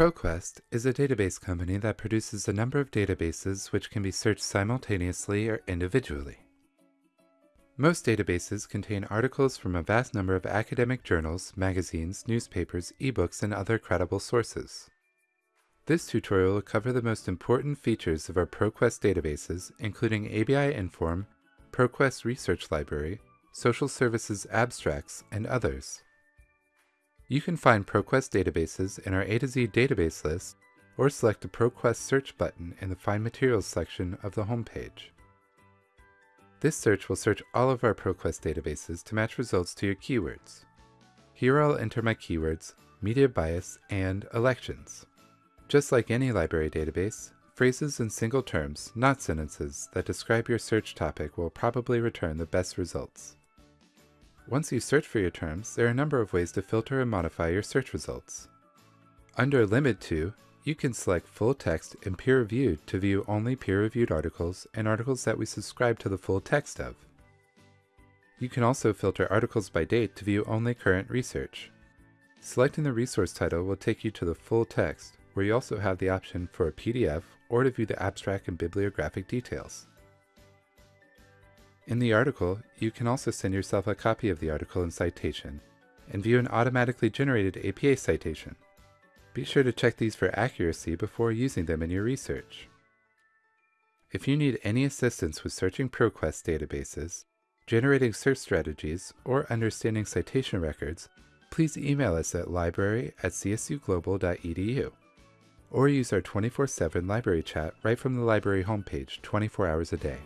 ProQuest is a database company that produces a number of databases which can be searched simultaneously or individually. Most databases contain articles from a vast number of academic journals, magazines, newspapers, ebooks, and other credible sources. This tutorial will cover the most important features of our ProQuest databases, including ABI Inform, ProQuest Research Library, Social Services Abstracts, and others. You can find ProQuest databases in our A to Z database list or select the ProQuest search button in the Find Materials section of the homepage. This search will search all of our ProQuest databases to match results to your keywords. Here I'll enter my keywords, media bias, and elections. Just like any library database, phrases and single terms, not sentences, that describe your search topic will probably return the best results. Once you search for your terms, there are a number of ways to filter and modify your search results. Under Limit To, you can select Full Text and Peer Reviewed to view only peer-reviewed articles and articles that we subscribe to the full text of. You can also filter articles by date to view only current research. Selecting the resource title will take you to the full text, where you also have the option for a PDF or to view the abstract and bibliographic details. In the article, you can also send yourself a copy of the article and citation, and view an automatically generated APA citation. Be sure to check these for accuracy before using them in your research. If you need any assistance with searching ProQuest databases, generating search strategies, or understanding citation records, please email us at library at csuglobal.edu or use our 24-7 library chat right from the library homepage 24 hours a day.